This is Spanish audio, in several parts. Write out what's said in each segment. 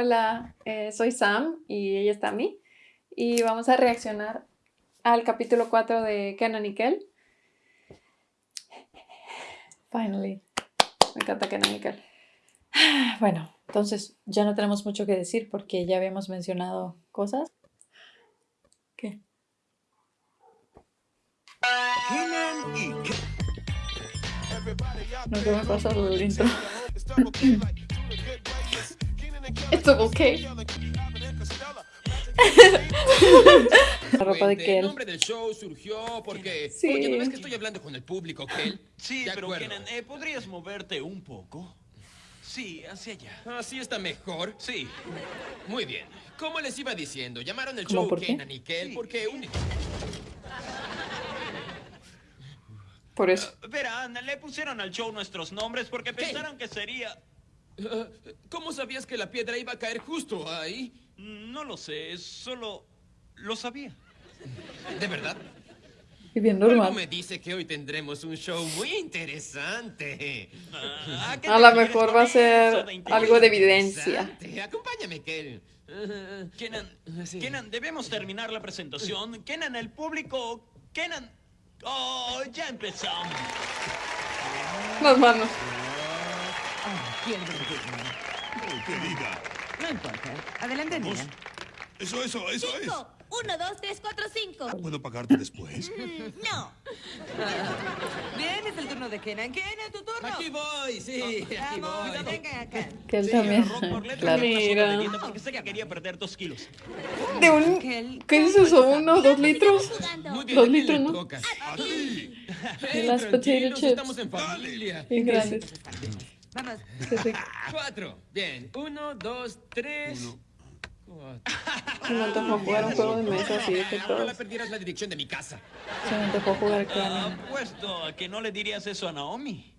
Hola, eh, soy Sam y ella está Tami y vamos a reaccionar al capítulo 4 de Kenan y Kel. Finally. Me encanta Kenan y Kel. Bueno, entonces ya no tenemos mucho que decir porque ya habíamos mencionado cosas. ¿Qué? Kenan y Kel. No sé me pasa el intro. It's okay. La ropa de Kel. El nombre del show surgió porque... Sí. Oye, ¿no ves que estoy hablando con el público, Kel? Sí, pero Kenan, eh, ¿podrías moverte un poco? Sí, hacia allá. ¿Así está mejor? Sí. Muy bien. Como les iba diciendo, llamaron el show Kenan y Kel porque un... Por eso. Uh, verán, le pusieron al show nuestros nombres porque pensaron que sería... Uh, ¿Cómo sabías que la piedra iba a caer justo ahí? No lo sé, solo lo sabía. ¿De verdad? Y bien normal. Algo me dice que hoy tendremos un show muy interesante. Ah, a lo mejor va a ser algo de evidencia. Acompáñame, Kel. Kenan, Kenan, debemos terminar la presentación. Kenan, el público. Kenan. Oh, ya empezamos. Las manos. ¿Quién ¿Qué diga? No importa. Adelante, niña. Eso, eso, eso es. Uno, dos, tres, cuatro, cinco. ¿Puedo pagarte después? Mm, no. Bien, es el turno de Kenan. Kenan, tu turno. Aquí voy, sí. Aquí voy. Venga acá. Que él también. Claro. Mira. Porque sé que quería perder dos kilos. ¿De un... ¿Qué es eso? ¿Uno, dos litros? Dos litros, ¿no? A ti. Las potato chips. Estamos en familia. Bien grandes. Vamos. Cuatro. Bien. Uno, dos, tres. Uno. Se me antojó jugar un juego de mesa así de que todos... No perdieras la dirección de mi casa. Se me antojó jugar Kenan. Apuesto a que no le dirías eso a Naomi.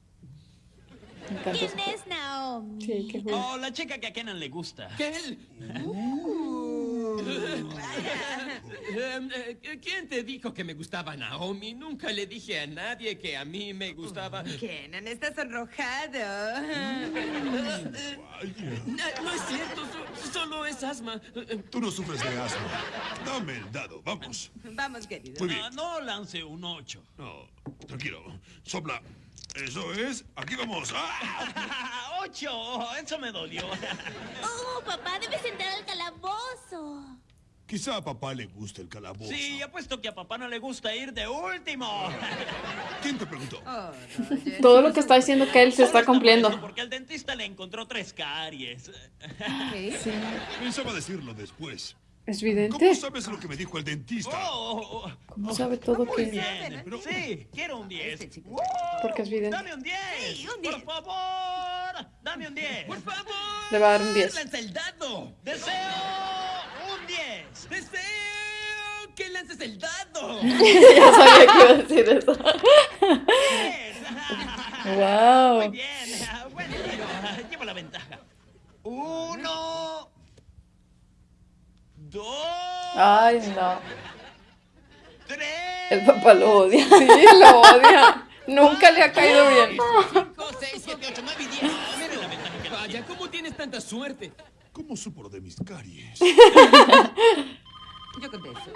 ¿Quién es Naomi? Sí, qué Oh, la chica que a Kenan le gusta. ¿Qué? ¿Quién te dijo que me gustaba Naomi? Nunca le dije a nadie que a mí me gustaba. Kenan, estás sonrojado. No, es cierto, solo es asma. Tú no sufres de asma. Dame el dado, vamos. Vamos, querido. Muy bien. No lance un 8. No, tranquilo. Sopla. Eso es. Aquí vamos. ¡Ah! ¡Ocho! Eso me dolió. Oh, papá, debes entrar al calabozo. Quizá a papá le guste el calabozo. Sí, apuesto que a papá no le gusta ir de último. ¿Quién te preguntó? Oh, no, Todo lo que está diciendo que él se está cumpliendo. Porque el dentista le encontró tres caries. ¿Qué? Sí. Pensaba decirlo después. ¿Es evidente? ¿Cómo sabes lo que me dijo el dentista? Oh, oh, ¿Cómo sabe todo muy que...? bien. Sí, quiero un 10. Este chico. Porque es evidente. Dame un 10. Sí, un 10. Por favor. Dame un 10. ¡Por favor! Le va a dar un 10. ¡Lanza el dado! Deseo un 10. ¡Deseo que lances el dado! ya sabía que iba a decir eso. 10. wow. Muy bien. Bueno. Llevo la ventaja. Uno. Dos. Ay, no. Tres. El papá lo odia. Sí, lo odia. Nunca le ha caído bien. 5, 6, 7, 8, 9 y 10. Miren la ventaja que Vaya, ¿cómo tienes tanta suerte? ¿Cómo supo de mis caries? Yo contesto.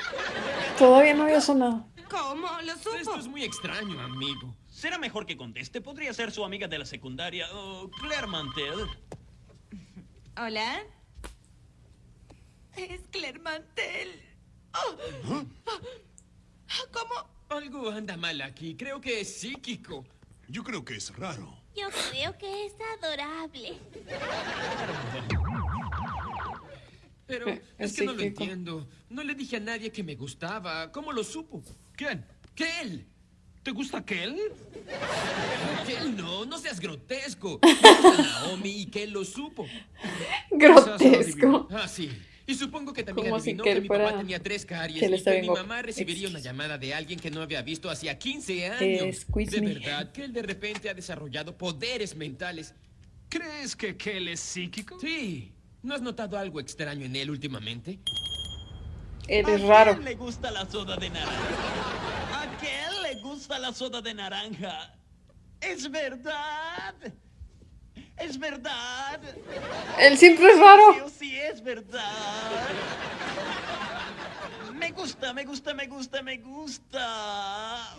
Todavía no había sonado. ¿Cómo? ¿Lo supo? Esto es muy extraño, amigo. Será mejor que conteste. Podría ser su amiga de la secundaria, oh, Claire Mantel. Hola. Es Claire Mantel. Oh. ¿Cómo? Algo anda mal aquí. Creo que es psíquico. Yo creo que es raro. Yo creo que es adorable. Pero Eh, es es que no lo entiendo. No le dije a nadie que me gustaba. ¿Cómo lo supo? ¿Quién? ¿Kel? ¿Te gusta Kel? Kel, no, no seas grotesco. Me gusta Naomi y Kel lo supo. Grotesco. Ah, sí. Y supongo que también si adivinó Kel que mi papá tenía tres caries y que mi mamá recibiría una llamada de alguien que no había visto hacía 15 años. Eh, de me. verdad, que él de repente ha desarrollado poderes mentales. ¿Crees que Kel es psíquico? Sí. ¿No has notado algo extraño en él últimamente? Eres ¿A raro. quién le gusta la soda de naranja? ¿A quién le gusta la soda de naranja? Es verdad. Es verdad. Él siempre es raro. Sí, sí verdad. Me gusta, me gusta, me gusta, me gusta.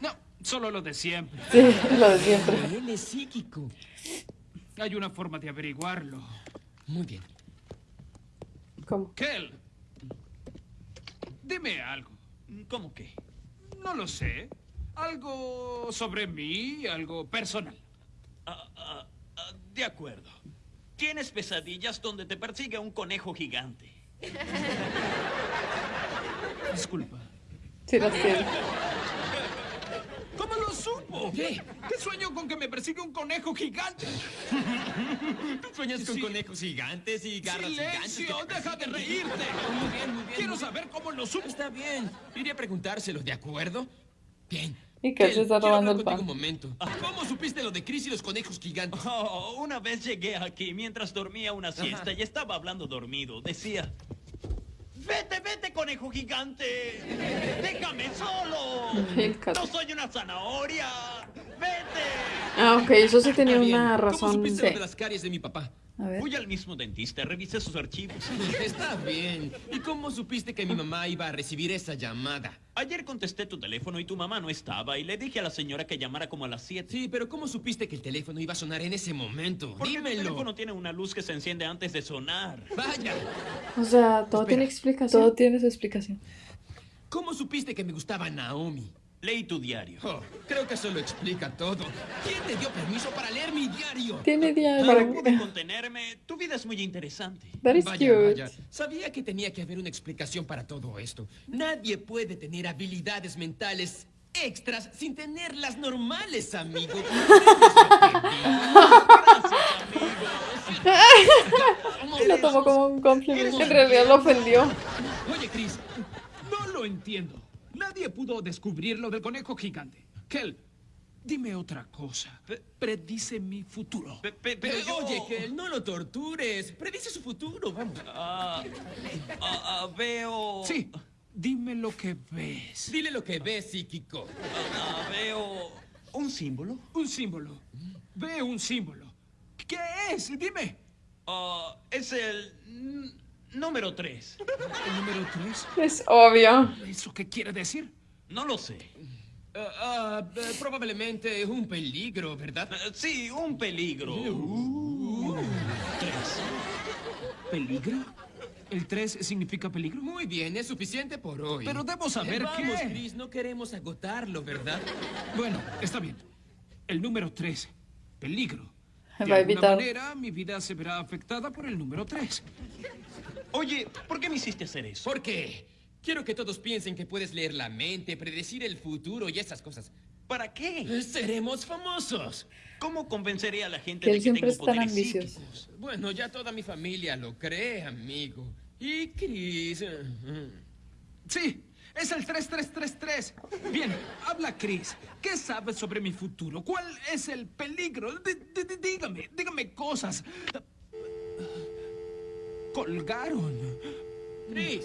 No, solo lo de siempre. Sí, lo de siempre. Él es psíquico. Hay una forma de averiguarlo. Muy bien. ¿Cómo? Kel, dime algo. ¿Cómo que? No lo sé. Algo sobre mí, algo personal. Ah, ah, ah, de acuerdo. Tienes pesadillas donde te persigue un conejo gigante. Disculpa. Sí. ¿Cómo lo supo? ¿Qué? ¿Qué sueño con que me persigue un conejo gigante? ¿Tú sueñas con Sí. conejos gigantes y garras ¡Silencio! gigantes? ¡Deja de reírte! Muy bien, muy bien. Quiero muy- saber cómo lo supo. Está bien. Iré a preguntárselo, ¿de acuerdo? Bien. Y que se está quiero robando hablar el contigo pan. un momento. ¿Cómo supiste lo de Chris y los conejos gigantes? Oh, una vez llegué aquí mientras dormía una siesta y estaba hablando dormido. Decía, vete, vete, conejo gigante. Déjame solo. No soy una zanahoria. Vete. Ah, ok, eso sí tenía una ¿Cómo razón. supiste lo de las caries de mi papá? A ver. Fui al mismo dentista, revisé sus archivos. Está bien. ¿Y cómo supiste que mi mamá iba a recibir esa llamada? Ayer contesté tu teléfono y tu mamá no estaba y le dije a la señora que llamara como a las 7. Sí, pero ¿cómo supiste que el teléfono iba a sonar en ese momento? Porque el Dímelo. teléfono tiene una luz que se enciende antes de sonar. Vaya. O sea, todo Espera. tiene explicación. Todo tiene su explicación. ¿Cómo supiste que me gustaba Naomi? Leí tu diario. Oh, creo que eso lo explica todo. ¿Quién te dio permiso para leer mi diario? Tiene diario. No pude contenerme. Tu vida es muy interesante. That is Vaya, cute. vaya. Sabía que tenía que haber una explicación para todo esto. Nadie puede tener habilidades mentales extras sin tener las normales, amigo. Lo tomó como un complemento. En realidad lo ofendió. Oye, Chris, no lo entiendo. Nadie pudo descubrir lo del conejo gigante. Kel, dime otra cosa. Predice mi futuro. Pe- pe- Pero pero yo... oye, que no lo tortures. Predice su futuro, vamos. Ah, ah, ah, veo... Sí, dime lo que ves. Dile lo que ves, psíquico. Ah, veo... ¿Un símbolo? Un símbolo. Ve un símbolo. ¿Qué es? Dime. Es el... número 3. ¿El número tres? Es obvio. ¿Eso qué quiere decir? No lo sé. Ah, eh, probablemente un peligro, ¿verdad? Ah, sí, un peligro. Tres. ¿Peligro? ¿El 3 significa peligro? Muy bien, es suficiente por hoy. Pero debo saber Eh, Vamos, qué. Chris, no queremos agotarlo, ¿verdad? Bueno, está bien. El número 3. Peligro. De Va a alguna evitar. manera, mi vida se verá afectada por el número 3. Oye, ¿por qué me hiciste hacer eso? ¿Por qué? Quiero que todos piensen que puedes leer la mente, predecir el futuro y esas cosas. ¿Para qué? Seremos famosos. ¿Cómo convenceré a la gente Que de él que siempre tengo es tan poderes ambicioso. psíquicos? Bueno, ya toda mi familia lo cree, amigo. Y Chris. Sí, es el 3333. Bien, habla Chris. ¿Qué sabes sobre mi futuro? ¿Cuál es el peligro? D- d- d- dígame, dígame cosas. Colgaron. Chris.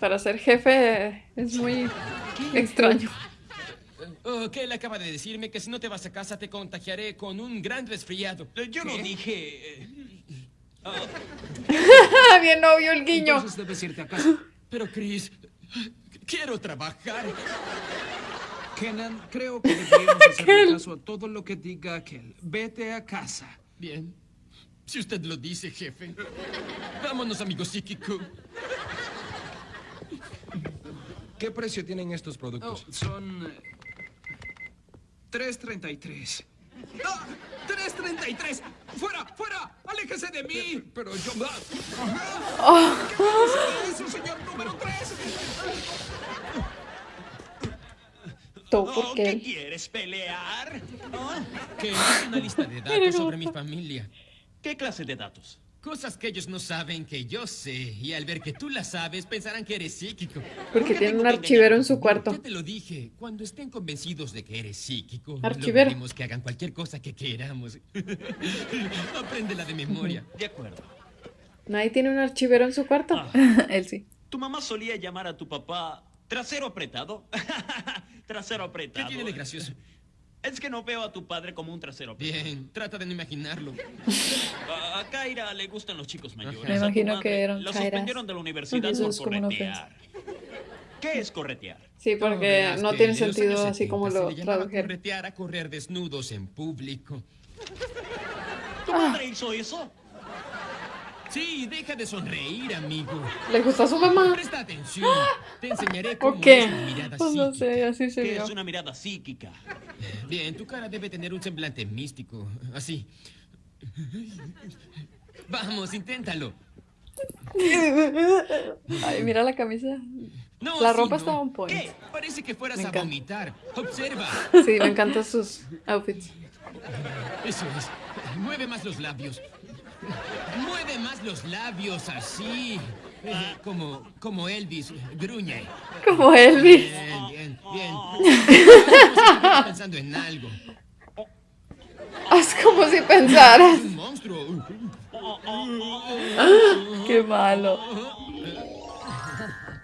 Para ser jefe es muy extraño. Oh, que él acaba de decirme que si no te vas a casa te contagiaré con un gran resfriado. Eh, Yo no dije... Ah, bien obvio el guiño. Entonces debes irte a casa. Pero Chris, quiero trabajar. Kenan, creo que deberíamos hacerle caso a todo lo que diga aquel. Vete a casa. Bien. Si usted lo dice, jefe. Vámonos, amigo psíquico. ¿Qué precio tienen estos Oh, productos? son... eh, 3.33. ¡Ah! ¡3.33! ¡Fuera! ¡Fuera! ¡Aléjese de mí! Pero yo... ¿Qué dice eso, señor número 3? Todo oh, ¿Qué quieres, pelear? ¿Ah? Que es una lista de datos sobre mi familia. ¿Qué clase de datos? Cosas que ellos no saben que yo sé. Y al ver que tú las sabes, pensarán que eres psíquico. Porque qué tiene un archivero en su cuarto. Ya te lo dije. Cuando estén convencidos de que eres psíquico, Archivero. lograremos que hagan cualquier cosa que queramos. Apréndela de memoria. De acuerdo. ¿Nadie tiene un archivero en su cuarto? él sí. ¿Tu mamá solía llamar a tu papá trasero apretado? trasero ¿Qué apretado. tiene de gracioso? Es que no veo a tu padre como un trasero. Bien, trata de no imaginarlo. A a Kaira le gustan los chicos mayores. Me imagino madre que eran Lo Kairas. suspendieron de la universidad Eso por corretear. ¿Qué es corretear? Sí, No, porque no que tiene sentido años así como 70 lo tradujeron. corretear a correr desnudos en público. ¿Tu madre hizo eso? Sí, deja de sonreír, amigo. ¿Le gusta a su mamá? Presta atención. Te enseñaré cómo ¿O qué? es una mirada Pues no sé, así se vio. es una mirada psíquica. Bien, tu cara debe tener un semblante místico. Así. Vamos, inténtalo. Ay, mira la camisa. No, La ropa no. está on point. ¿Qué? Parece que fueras Me a encanta. vomitar. Observa. Sí, me encantan sus outfits. Eso es. Mueve más los labios. Mueve más los labios, así. Eh, Como, como Elvis. Gruñe. Como Elvis. Bien, bien, bien. Pensando en algo. Haz como si pensaras. Un monstruo. Qué malo.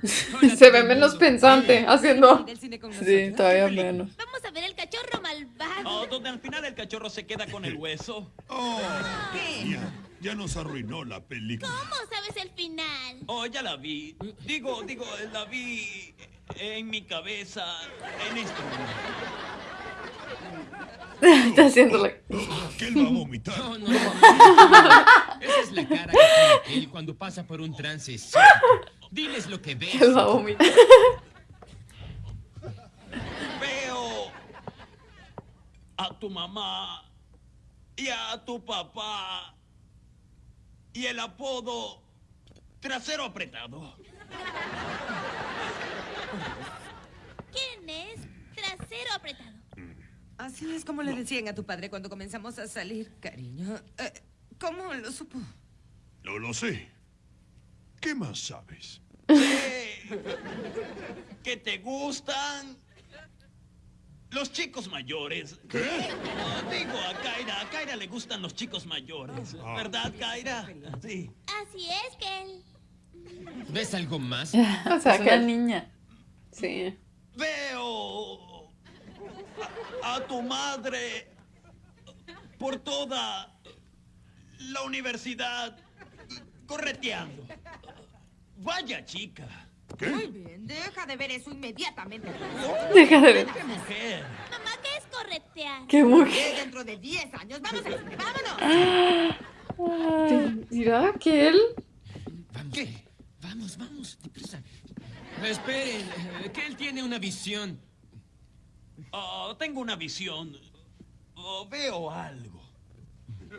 Se ve menos pensante haciendo. Sí, todavía menos. Vamos a ver el cachorro malvado. Oh, donde al final el cachorro se queda con el hueso. Oh, ya, ya nos arruinó la película. ¿Cómo sabes el final? Oh, ya la vi. Digo, digo, la vi en mi cabeza en momento. Está haciéndole. Que él va a vomitar. No, no, no. Esa es la cara que tiene él cuando pasa por un trance psíquico. Diles lo que ves. Él va a vomitar. Veo a tu mamá y a tu papá y el apodo trasero apretado. ¿Quién es? Trasero apretado. Así es como le decían a tu padre cuando comenzamos a salir, cariño. Eh, ¿Cómo lo supo? No lo sé. ¿Qué más sabes? Que te gustan los chicos mayores. ¿Qué? Oh, digo a Kaira, a Kaira le gustan los chicos mayores. Ah. ¿Verdad, Kaira? Sí. Así es que él. ¿Ves algo más? O sea, que una niña. Sí. Veo a, a tu madre por toda la universidad correteando. Vaya chica. Muy bien, deja de ver eso inmediatamente. Deja de ver. ¡Qué mujer! Mamá, ¿qué es corretear? Qué mujer. Dentro de 10 años, vamos cine, vámonos. ¿Dirá que él? Vamos. ¿Qué? Vamos, vamos, deprisa. Esperen, eh, que él tiene una visión. Oh, tengo una visión. Oh, veo algo.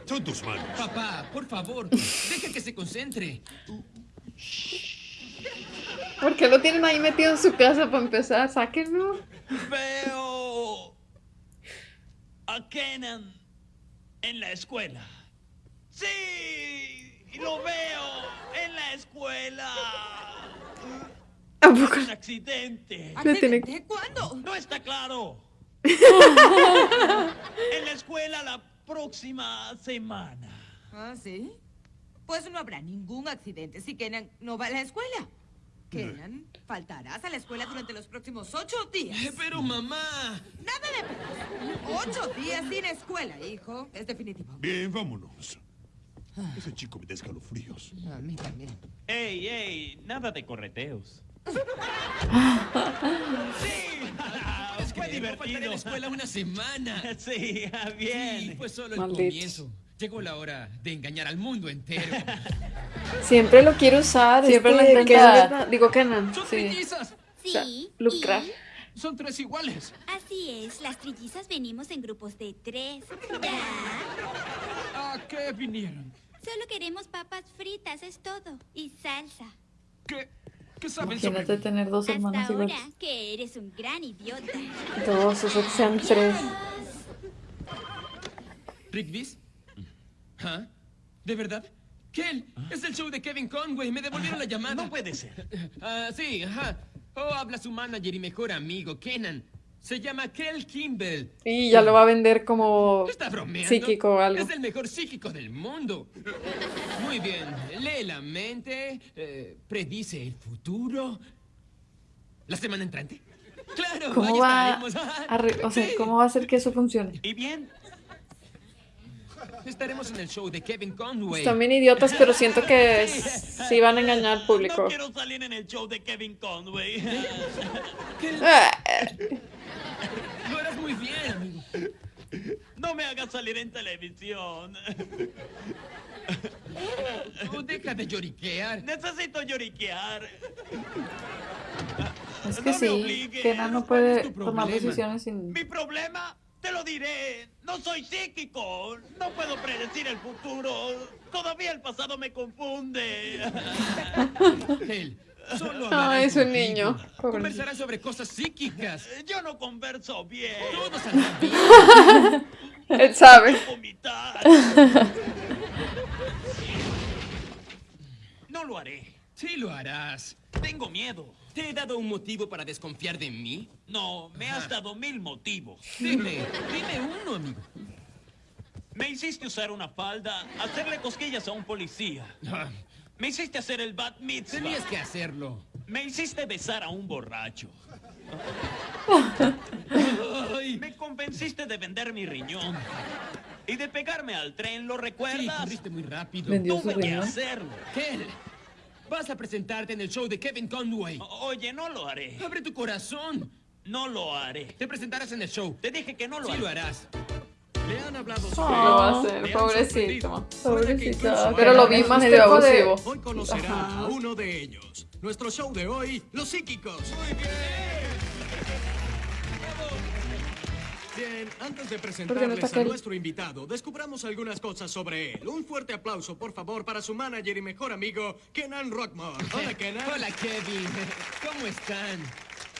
Son tus manos. Papá, por favor, deja que se concentre. ¿Por qué lo tienen ahí metido en su casa para empezar? Sáquenlo. Veo a Kenan en la escuela. Sí, lo veo en la escuela. ¿A poco? Un accidente. Tiene- ¿Accidente? ¿Cuándo? No está claro. en la escuela la próxima semana. ¿Ah, sí? Pues no habrá ningún accidente si Kenan no va a la escuela. Kenan, faltarás a la escuela durante los próximos ocho días. Eh, Pero mamá. Nada de pero. Ocho días sin escuela, hijo. Es definitivo. Bien, vámonos. Ese chico me da escalofríos. A mí también. Ey, ey, nada de correteos. sí, Es que fue no faltaré a divertido. la escuela una semana. Sí, ah, bien. Sí, fue solo el Maldito. comienzo. Llegó la hora de engañar al mundo entero. Siempre lo quiero usar. Siempre este, lo intenta. Kenan- Digo Kenan. ¡Son Sí. trillizas! Sí. lucrar. y- Son tres iguales. Así es, las trillizas venimos en grupos de tres. Ya. ¿A qué vinieron? Solo queremos papas fritas, es todo. Y salsa. ¿Qué, qué saben sobre Imagínate mí? tener dos Hasta hermanos ahora iguales. que eres un gran idiota. Dos, o sea que sean tres. ¿Rigby's? ¿Ah? ¿De verdad? Kel, es el show de Kevin Conway. Me devolvieron la llamada. No puede ser. Ah, sí, ajá. Oh, habla su manager y mejor amigo, Kenan. Se llama Kel Kimball. Y ya lo va a vender como ¿Está bromeando? psíquico o algo. Es el mejor psíquico del mundo. Muy bien. Lee la mente, eh, predice el futuro. ¿La semana entrante? Claro, ¿Cómo ahí va estaremos. a re- o sea, Sí. cómo va a hacer que eso funcione? ¿Y bien? Estaremos en el show de Kevin Conway. Están bien idiotas, pero siento que sí van a engañar al público. No quiero salir en el show de Kevin Conway. Lo harás muy bien, amigo. No me hagas salir en televisión. Oh, deja de lloriquear. Necesito lloriquear. Es No que me sí, obligues. Kenan no ¿Cuál es puede tomar decisiones sin... Mi problema, te lo diré. No soy psíquico. No puedo predecir el futuro. Todavía el pasado me confunde. Él solo Ah, hablará es un contigo. niño. Conversará sobre cosas psíquicas. Yo no converso bien. Todo saldrá bien. Él sabe. No lo haré. Sí lo harás. Tengo miedo. ¿Te he dado un motivo para desconfiar de mí? No, me has dado mil motivos. Dime, dime uno, amigo. Me hiciste usar una falda, hacerle cosquillas a un policía. Ah, Me hiciste hacer el bat mitzvah. Tenías que hacerlo. Me hiciste besar a un borracho. Ay, Me convenciste de vender mi riñón. Y de pegarme al tren, ¿lo sí, recuerdas? corriste muy rápido. Vendió su Tuve que riñón. hacerlo. Kel, vas a presentarte en el show de Kevin Conway. O- Oye, no lo haré. Abre tu corazón. No lo haré. Te presentarás en el show. Te dije que no lo Sí haré. lo harás. Le han hablado Lo sobre va a hacer, pobrecito. Pobrecito. Pero lo vi más medio abusivo. Hoy conocerá Ajá. a uno de ellos. Nuestro show de hoy, Los Psíquicos. Muy bien. Bien, antes de presentarles a aquel? nuestro invitado, descubramos algunas cosas sobre él. Un fuerte aplauso, por favor, para su manager y mejor amigo, Kenan Rockmore. Hola, Kenan. Hola, Kevin. ¿Cómo están?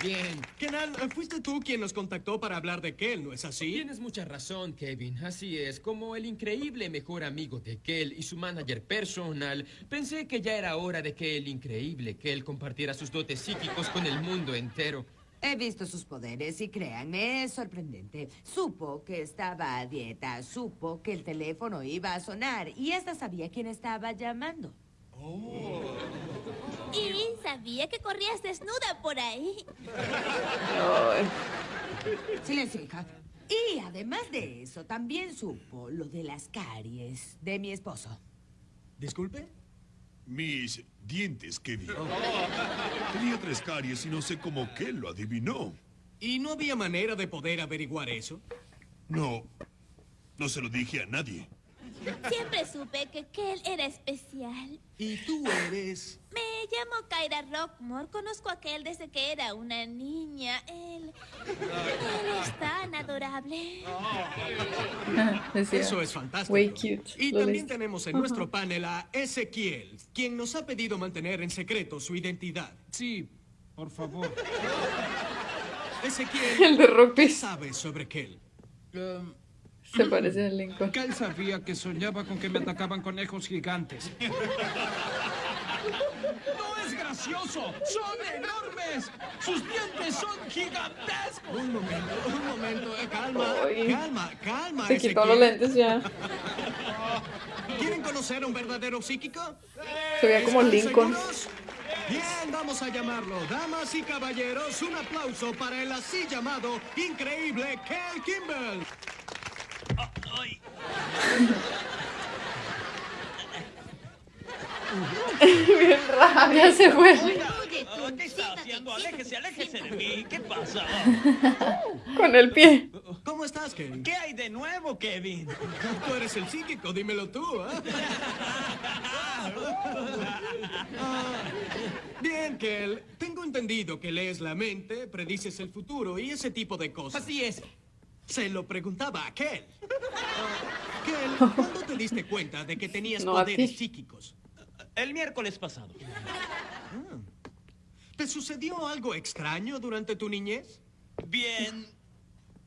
Bien. Kenan, fuiste tú quien nos contactó para hablar de Kel, ¿no es así? Tienes mucha razón, Kevin. Así es. Como el increíble mejor amigo de Kel y su manager personal, pensé que ya era hora de que el increíble Kel compartiera sus dotes psíquicos con el mundo entero. He visto sus poderes y créanme, es sorprendente. Supo que estaba a dieta, supo que el teléfono iba a sonar y esta sabía quién estaba llamando. Y sabía que corrías desnuda por ahí. Silencio, hija. Y además de eso, también supo lo de las caries de mi esposo. Disculpe. Mis dientes, Kevin. Tenía tres caries y no sé cómo que lo adivinó. ¿Y no había manera de poder averiguar eso? No, no se lo dije a nadie. Siempre supe que Kel era especial. ¿Y tú eres? Me llamo Kyra Rockmore. Conozco a Kel desde que era una niña. Él. Él es tan adorable. Eso es fantástico. Way cute. Y Lo también tenemos en nuestro panel a Ezequiel, quien nos ha pedido mantener en secreto su identidad. Sí, por favor. Ezequiel, El de ¿qué sabes sobre Kel? Um, se parece al Lincoln. Kyle sabía que soñaba con que me atacaban conejos gigantes. ¡No es gracioso! ¡Son enormes! ¡Sus dientes son gigantescos! Un momento, un momento, eh, calma, calma, calma, Se quitó los lentes ya. ¿Quieren conocer a un verdadero psíquico? Se veía como ¿Están Lincoln. seguros? Bien, vamos a llamarlo. Damas y caballeros, un aplauso para el así llamado increíble Kel Kimball. Ay. Bien raro, ya se fue. Ah, ¿Qué está haciendo? Aléjese, aléjese de mí. ¿Qué pasa? Con el pie. ¿Cómo estás, Kel? ¿Qué hay de nuevo, Kevin? Tú eres el psíquico, dímelo tú, ¿eh? Bien, Kel. Tengo entendido que lees la mente, predices el futuro y ese tipo de cosas. Así es. Se lo preguntaba a Kel. Ah, Kel, ¿cuándo te diste cuenta de que tenías No, poderes psíquicos? El miércoles pasado. ¿Te sucedió algo extraño durante tu niñez? Bien.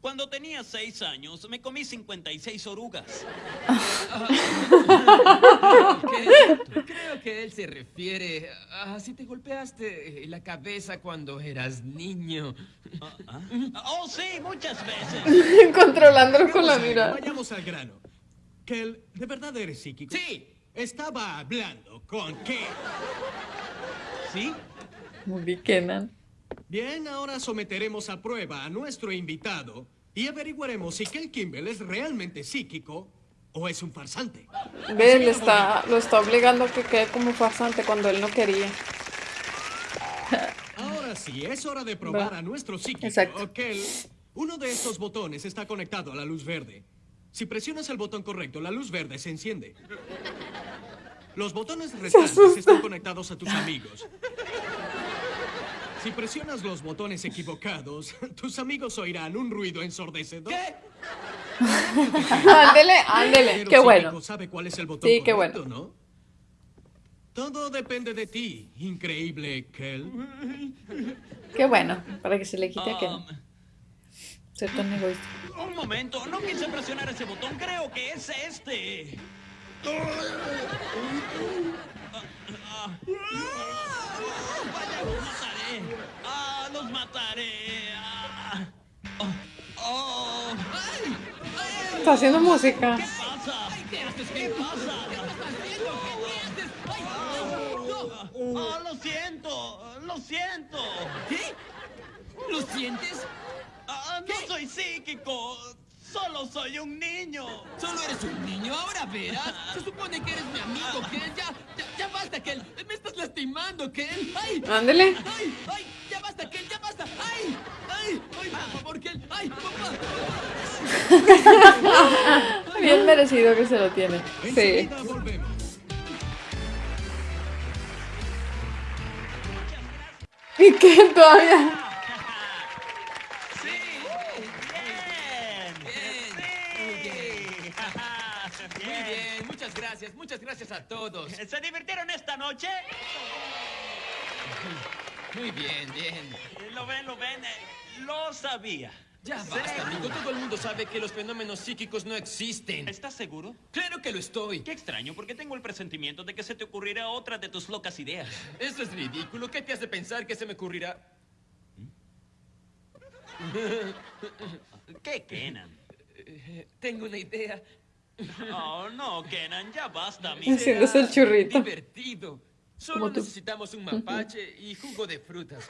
Cuando tenía seis años, me comí 56 orugas. Creo que él se refiere a si te golpeaste la cabeza cuando eras niño. Ah, ah. Oh, sí, muchas veces. Controlándolo con la mirada. Vayamos al grano. Kel, ¿de verdad eres psíquico? Sí. Estaba hablando con Kel. ¿Sí? Muy bien, Kenan. Bien, ahora someteremos a prueba a nuestro invitado y averiguaremos si Kel Kimball es realmente psíquico o es un farsante. Ve, le está, lo está obligando a que quede como farsante cuando él no quería. Ahora sí, es hora de probar Va. a nuestro psíquico. Exacto. Kel, uno de estos botones está conectado a la luz verde. Si presionas el botón correcto, la luz verde se enciende. Los botones restantes están conectados a tus amigos. Si presionas los botones equivocados, tus amigos oirán un ruido ensordecedor. ¿Qué? Ándele, ándele. Qué bueno. sabe cuál es el botón Sí, qué correcto, ¿no? Todo depende de ti, increíble Kel. Qué bueno. Para que se le quite Um, ser tan egoísta. un momento, no quise presionar ese botón, creo que es este. Vaya, los mataré. Ah, los mataré. Ah. Oh, oh. Ay, ay, Está haciendo música. ¿Qué pasa? ¿Qué pasa? Ah, lo siento, lo siento. ¿Qué? ¿Lo sientes? Ah, no soy psíquico, solo soy un niño. Solo eres un niño, ahora verás. Se supone que eres mi amigo, ya, ya basta, Kel. Me estás lastimando, Kel. ¡Ay! Ándele. ¡Ay! ¡Ay! ¡Ya basta, Kel! ¡Ya basta! ¡Ay! ¡Ay! ¡Ay, por favor, Kel! ¡Ay, papá! Bien merecido que se lo tiene. Sí. ¿Y qué todavía? Sí, bien. Bien. Sí. Muy bien, muchas gracias, muchas gracias a todos. ¿Se divirtieron esta noche? Muy bien, bien. Lo ven, lo ven. eh, Lo sabía. Ya basta, amigo. Todo el mundo sabe que los fenómenos psíquicos no existen. ¿Estás seguro? Claro que lo estoy. Qué extraño, porque tengo el presentimiento de que se te ocurrirá otra de tus locas ideas. Eso es ridículo. ¿Qué te hace pensar que se me ocurrirá? ¿Qué, Kenan? Eh, Tengo una idea. Oh, no, Kenan, ya basta, amigo. Haciéndose el churrito. Divertido. Solo necesitamos un mapache y jugo de frutas.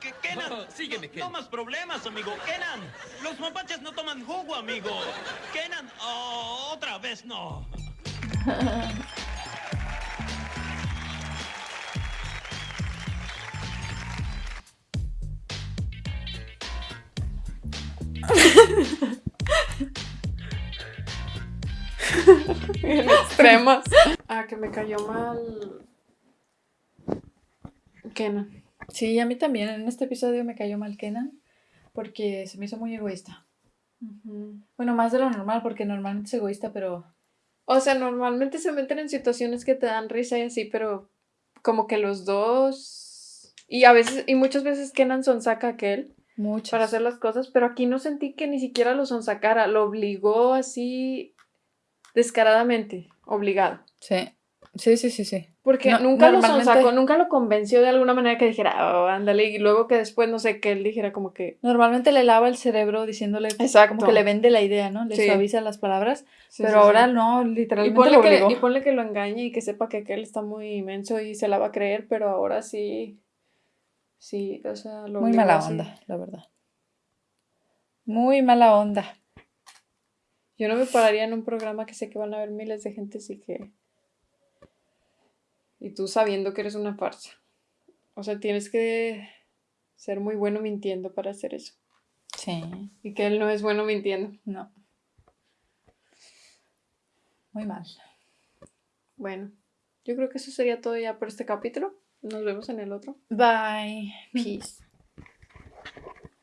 ¿Qué, Kenan? Oh, sígueme, no, Ken. no más problemas, amigo. Kenan, los mapaches no toman jugo, amigo. Kenan, oh, otra vez no. En extremos. Ah, que me cayó mal. Kenan. Sí, a mí también. En este episodio me cayó mal Kenan. Porque se me hizo muy egoísta. Bueno, más de lo normal, porque normalmente es egoísta, pero. O sea, normalmente se meten en situaciones que te dan risa y así, pero como que los dos. Y a veces, y muchas veces Kenan sonsaca a aquel Muchas. para hacer las cosas, pero aquí no sentí que ni siquiera lo sonsacara, lo obligó así descaradamente, obligado. Sí. Sí, sí, sí, sí. Porque No, nunca lo sonsacó, nunca lo convenció de alguna manera que dijera, oh, ándale, y luego que después, no sé, que él dijera como que, Normalmente le lava el cerebro diciéndole Exacto. como que le vende la idea, ¿no? Le Sí. suaviza las palabras. Sí, pero sí, ahora no, y literalmente ponle, lo que, y ponle que lo engañe y que sepa que aquel está muy inmenso y se la va a creer, pero ahora sí, sí, o sea, lo Muy mala onda, la verdad. Muy mala onda. Yo no me pararía en un programa que sé que van a ver miles de gente, así que... Y tú sabiendo que eres una farsa. O sea, tienes que ser muy bueno mintiendo para hacer eso. Sí, Y que él no es bueno mintiendo. no. Muy mal. Bueno, yo creo que eso sería todo ya por este capítulo. Nos vemos en el otro. Bye. Peace.